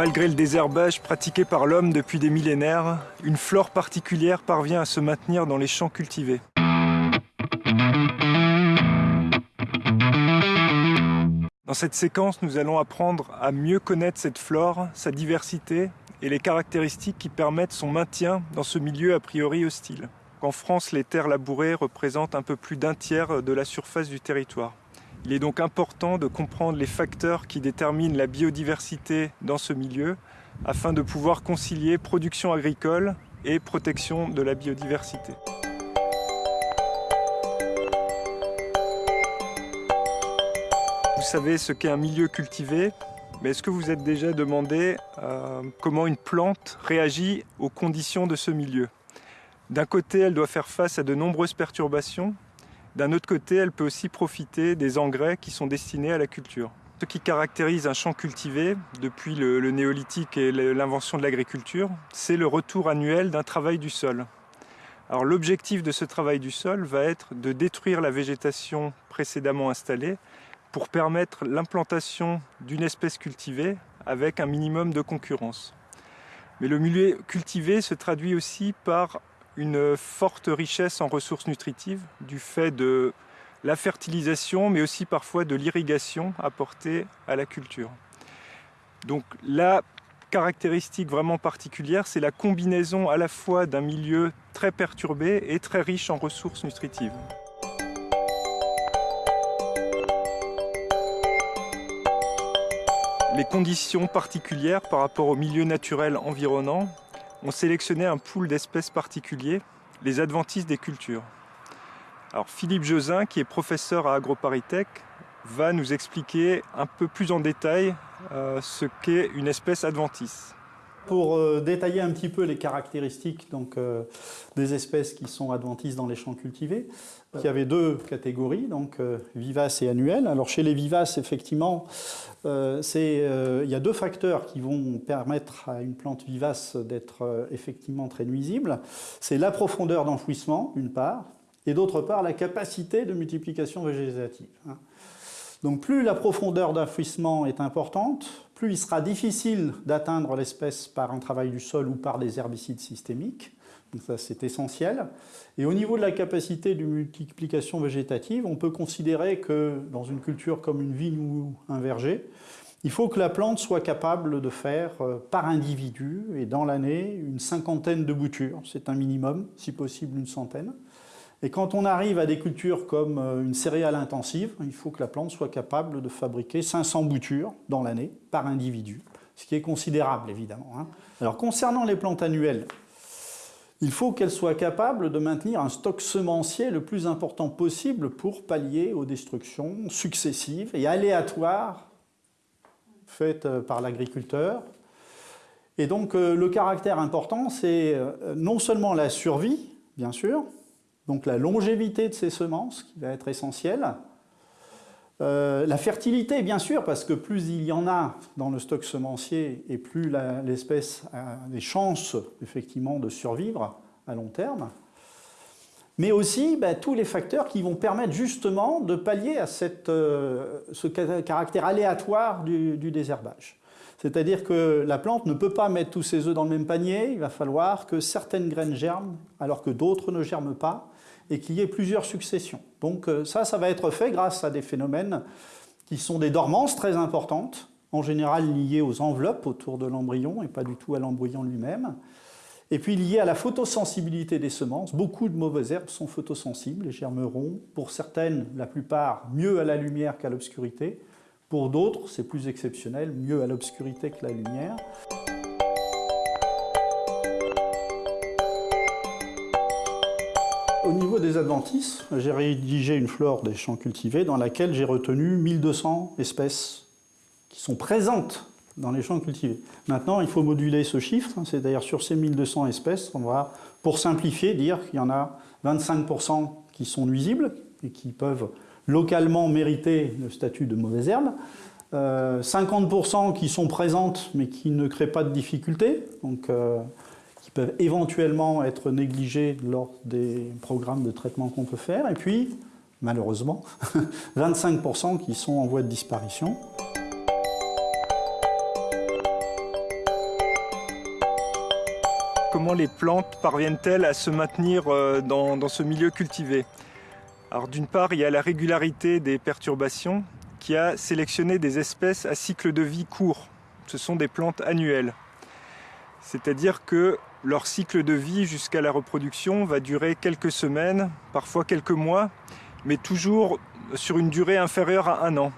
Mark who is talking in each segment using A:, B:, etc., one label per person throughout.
A: Malgré le désherbage pratiqué par l'homme depuis des millénaires, une flore particulière parvient à se maintenir dans les champs cultivés. Dans cette séquence, nous allons apprendre à mieux connaître cette flore, sa diversité et les caractéristiques qui permettent son maintien dans ce milieu a priori hostile. En France, les terres labourées représentent un peu plus d'un tiers de la surface du territoire. Il est donc important de comprendre les facteurs qui déterminent la biodiversité dans ce milieu afin de pouvoir concilier production agricole et protection de la biodiversité. Vous savez ce qu'est un milieu cultivé, mais est-ce que vous êtes déjà demandé euh, comment une plante réagit aux conditions de ce milieu? D'un côté, elle doit faire face à de nombreuses perturbations, d'un autre côté, elle peut aussi profiter des engrais qui sont destinés à la culture. Ce qui caractérise un champ cultivé depuis le, néolithique et l'invention de l'agriculture, c'est le retour annuel d'un travail du sol. Alors l'objectif de ce travail du sol va être de détruire la végétation précédemment installée pour permettre l'implantation d'une espèce cultivée avec un minimum de concurrence. Mais le milieu cultivé se traduit aussi par une forte richesse en ressources nutritives du fait de la fertilisation, mais aussi parfois de l'irrigation apportée à la culture. Donc la caractéristique vraiment particulière, c'est la combinaison à la fois d'un milieu très perturbé et très riche en ressources nutritives. les conditions particulières par rapport au milieu naturel environnant ont sélectionné un pool d'espèces particuliers, les adventices des cultures. Alors Philippe Josin, qui est professeur à AgroParisTech, va nous expliquer un peu plus en détail euh, ce qu'est une espèce adventice.
B: Pour euh, détailler un petit peu les caractéristiques donc, euh, des espèces qui sont adventices dans les champs cultivés, il y avait deux catégories, donc vivaces et annuelles. Alors chez les vivaces, effectivement, il y a deux facteurs qui vont permettre à une plante vivace d'être effectivement très nuisible. C'est la profondeur d'enfouissement, d'une part, et d'autre part la capacité de multiplication végétative. Hein. Donc plus la profondeur d'enfouissement est importante, plus il sera difficile d'atteindre l'espèce par un travail du sol ou par des herbicides systémiques. Donc ça c'est essentiel. Et au niveau de la capacité de multiplication végétative, on peut considérer que dans une culture comme une vigne ou un verger, il faut que la plante soit capable de faire euh, par individu et dans l'année une cinquantaine de boutures. C'est un minimum, si possible une centaine. Et quand on arrive à des cultures comme euh, une céréale intensive, il faut que la plante soit capable de fabriquer 500 boutures dans l'année par individu, ce qui est considérable évidemment. Hein. Alors concernant les plantes annuelles, il faut qu'elles soient capables de maintenir un stock semencier le plus important possible pour pallier aux destructions successives et aléatoires faites euh, par l'agriculteur. Et donc euh, le caractère important, c'est non seulement la survie, bien sûr, donc la longévité de ces semences qui va être essentielle. Euh, la fertilité, bien sûr, parce que plus il y en a dans le stock semencier et plus l'espèce a des chances effectivement de survivre à long terme. Mais aussi bah, tous les facteurs qui vont permettre justement de pallier à euh, ce caractère aléatoire du, du désherbage. C'est-à-dire que la plante ne peut pas mettre tous ses œufs dans le même panier, il va falloir que certaines graines germent alors que d'autres ne germent pas et qu'il y ait plusieurs successions. Donc euh, ça, ça va être fait grâce à des phénomènes qui sont des dormances très importantes, en général liées aux enveloppes autour de l'embryon et pas du tout à l'embryon lui-même. Et puis liées à la photosensibilité des semences. Beaucoup de mauvaises herbes sont photosensibles et germeront, pour certaines, la plupart, mieux à la lumière qu'à l'obscurité. Pour d'autres, c'est plus exceptionnel, mieux à l'obscurité que la lumière. Au niveau des adventices, j'ai rédigé une flore des champs cultivés dans laquelle j'ai retenu 1200 espèces qui sont présentes dans les champs cultivés. Maintenant, il faut moduler ce chiffre, hein, c'est d'ailleurs sur ces 1200 espèces, on va, pour simplifier, dire qu'il y en a 25% qui sont nuisibles et qui peuvent localement mériter le statut de mauvaise herbe, 50% euh, qui sont présentes mais qui ne créent pas de difficultés, euh, peuvent éventuellement être négligés lors des programmes de traitement qu'on peut faire, et puis, malheureusement, 25% qui sont en voie de disparition.
A: comment les plantes parviennent-elles à se maintenir euh, dans ce milieu cultivé? Alors d'une part, il y a la régularité des perturbations qui a sélectionné des espèces à cycle de vie court. Ce sont des plantes annuelles. C'est-à-dire que leur cycle de vie jusqu'à la reproduction va durer quelques semaines, parfois quelques mois, mais toujours sur une durée inférieure à un an.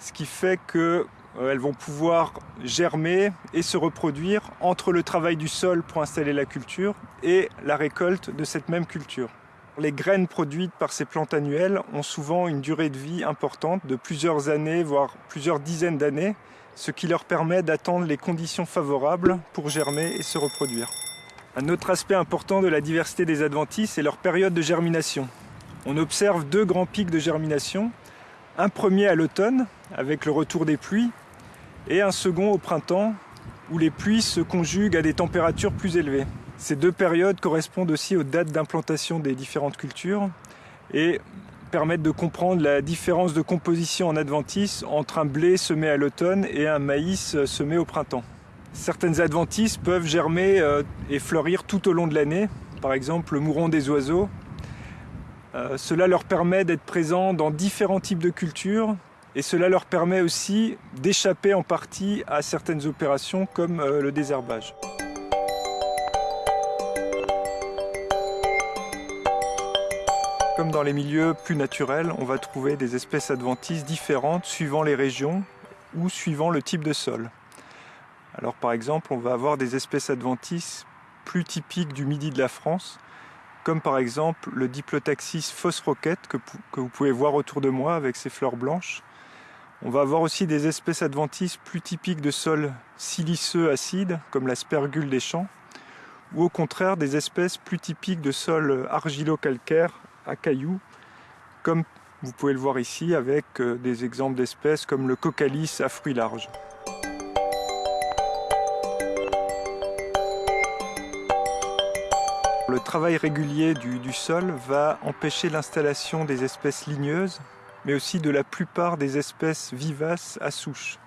A: Ce qui fait qu'elles euh, vont pouvoir germer et se reproduire entre le travail du sol pour installer la culture et la récolte de cette même culture. Les graines produites par ces plantes annuelles ont souvent une durée de vie importante de plusieurs années, voire plusieurs dizaines d'années, ce qui leur permet d'attendre les conditions favorables pour germer et se reproduire. Un autre aspect important de la diversité des adventices est leur période de germination. On observe deux grands pics de germination, un premier à l'automne, avec le retour des pluies, et un second au printemps, où les pluies se conjuguent à des températures plus élevées. Ces deux périodes correspondent aussi aux dates d'implantation des différentes cultures et permettent de comprendre la différence de composition en adventice entre un blé semé à l'automne et un maïs semé au printemps. Certaines adventices peuvent germer euh, et fleurir tout au long de l'année, par exemple le mouron des oiseaux. Euh, cela leur permet d'être présents dans différents types de cultures et cela leur permet aussi d'échapper en partie à certaines opérations comme euh, le désherbage. Comme dans les milieux plus naturels, on va trouver des espèces adventices différentes suivant les régions ou suivant le type de sol. Alors par exemple, on va avoir des espèces adventices plus typiques du midi de la France, comme par exemple le Diplotaxis phosroquette que, vous pouvez voir autour de moi avec ses fleurs blanches. On va avoir aussi des espèces adventices plus typiques de sols siliceux acides, comme la spergule des champs, ou au contraire des espèces plus typiques de sols argilo-calcaires à cailloux, comme vous pouvez le voir ici avec euh, des exemples d'espèces comme le cocalis à fruits larges. Le travail régulier du, sol va empêcher l'installation des espèces ligneuses, mais aussi de la plupart des espèces vivaces à souche.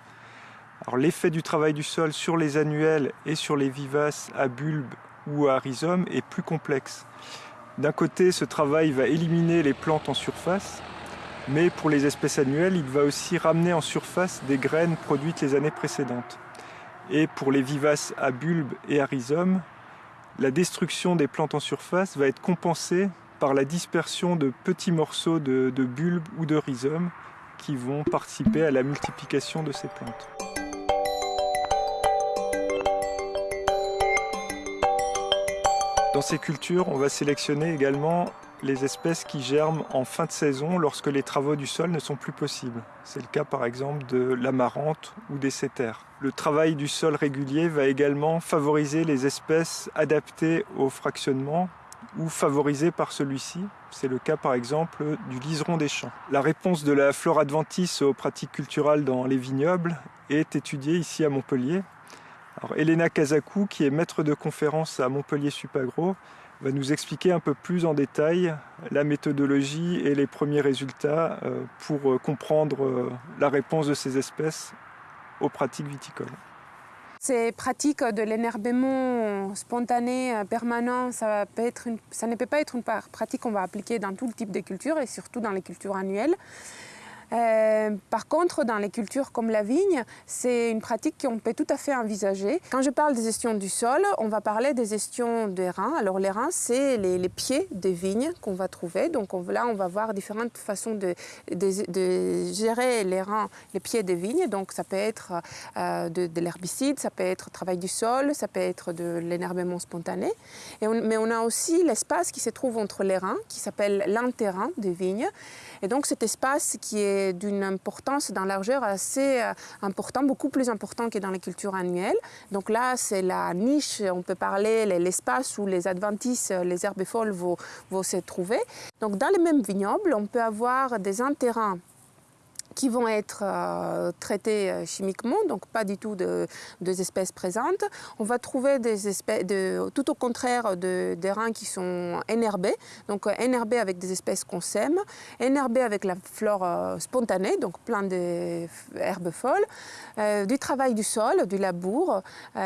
A: L'effet du travail du sol sur les annuels et sur les vivaces à bulbes ou à rhizome est plus complexe. D'un côté, ce travail va éliminer les plantes en surface, mais pour les espèces annuelles, il va aussi ramener en surface des graines produites les années précédentes. Et pour les vivaces à bulbes et à rhizome, la destruction des plantes en surface va être compensée par la dispersion de petits morceaux de, bulbes ou de rhizomes qui vont participer à la multiplication de ces plantes. Dans ces cultures, on va sélectionner également les espèces qui germent en fin de saison lorsque les travaux du sol ne sont plus possibles. C'est le cas par exemple de l'amarante ou des cétères. Le travail du sol régulier va également favoriser les espèces adaptées au fractionnement ou favorisées par celui-ci. C'est le cas par exemple du liseron des champs. La réponse de la flore adventice aux pratiques culturelles dans les vignobles est étudiée ici à Montpellier alors, Elena Kazakou, qui est maître de conférence à Montpellier Supagro, va nous expliquer un peu plus en détail la méthodologie et les premiers résultats euh, pour euh, comprendre euh, la réponse de ces espèces aux pratiques viticoles.
C: Ces pratiques de l'énervement spontané, permanent, ça, ça ne peut pas être une pratique qu'on va appliquer dans tout type de cultures et surtout dans les cultures annuelles. Euh, par contre, dans les cultures comme la vigne, c'est une pratique qu'on peut tout à fait envisager. Quand je parle de gestion du sol, on va parler des gestions des reins. Alors les reins, c'est les, pieds des vignes qu'on va trouver. Donc là, on va voir différentes façons de, gérer les reins, les pieds des vignes. Donc ça peut être euh, de, l'herbicide, ça peut être travail du sol, ça peut être de l'énervement spontané. mais on a aussi l'espace qui se trouve entre les reins, qui s'appelle l'interrain des vignes. Et donc cet espace qui est d'une importance dans largeur assez euh, important, beaucoup plus important que dans les cultures annuelles. Donc là, c'est la niche, on peut parler l'espace où les adventices, les herbes folles vont, se trouver. Donc dans les mêmes vignobles, on peut avoir des intérêts qui vont être euh, traités euh, chimiquement, donc pas du tout de, des espèces présentes. On va trouver des espèces, tout au contraire de, des reins qui sont énerbés, donc énerbés avec des espèces qu'on sème, énerbés avec la flore spontanée, donc plein d'herbes folles, du travail du sol, du labour, du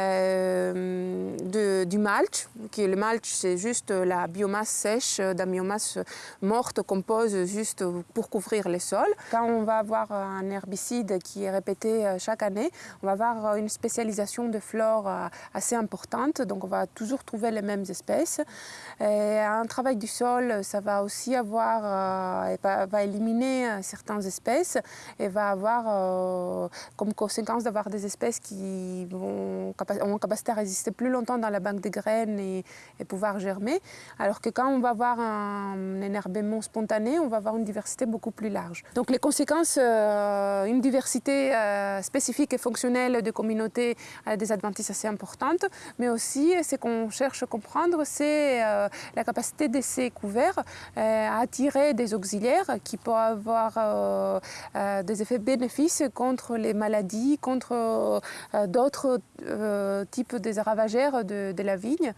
C: mulch, qui le mulch c'est juste la biomasse sèche, la biomasse morte qu'on pose juste pour couvrir les sols. Quand on va avoir un herbicide qui est répété euh, chaque année, on va avoir euh, une spécialisation de flore euh, assez importante, donc on va toujours trouver les mêmes espèces. Un travail du sol, ça va aussi avoir, va éliminer certaines espèces et va avoir comme conséquence d'avoir des espèces qui vont, ont capacité à résister plus longtemps dans la banque de graines et, pouvoir germer. Alors que quand on va avoir un énerbement spontané, on va avoir une diversité beaucoup plus large. Donc les conséquences, euh, une diversité euh, spécifique et fonctionnelle de communautés a des advantages assez importantes, mais aussi ce qu'on cherche à comprendre, c'est euh, la capacité de ces couverts à attirer des auxiliaires qui peuvent avoir des effets bénéfices contre les maladies, contre d'autres types de ravageurs de, la vigne.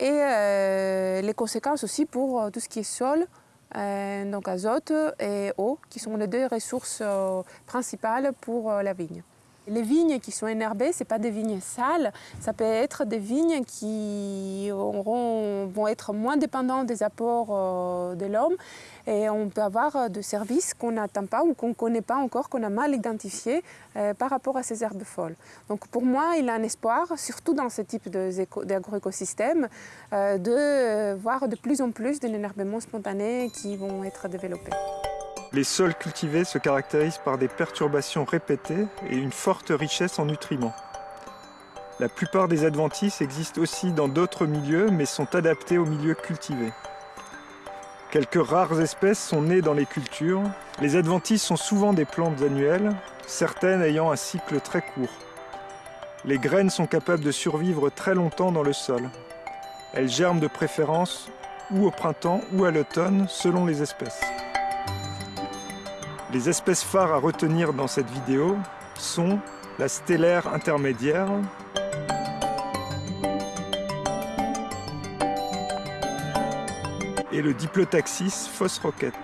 C: Et les conséquences aussi pour tout ce qui est sol, euh, donc azote et eau, qui sont les deux ressources euh, principales pour euh, la vigne. Les vignes qui sont énerbées, ce pas des vignes sales, ça peut être des vignes qui vont être moins dépendantes des apports euh, de l'homme et on peut avoir euh, des services qu'on n'attend pas ou qu'on ne connaît pas encore, qu'on a mal identifiés euh, par rapport à ces herbes folles. Donc pour moi, il y a un espoir, surtout dans ce type d'agroécosystème, de voir de plus en plus de l'énervement spontané qui vont être développés.
A: Les sols cultivés se caractérisent par des perturbations répétées et une forte richesse en nutriments. La plupart des adventices existent aussi dans d'autres milieux, mais sont adaptés aux milieux cultivés. Quelques rares espèces sont nées dans les cultures. Les adventices sont souvent des plantes annuelles, certaines ayant un cycle très court. Les graines sont capables de survivre très longtemps dans le sol. Elles germent de préférence ou au printemps ou à l'automne selon les espèces. Les espèces phares à retenir dans cette vidéo sont la stellaire intermédiaire, et le Diplotaxis roquette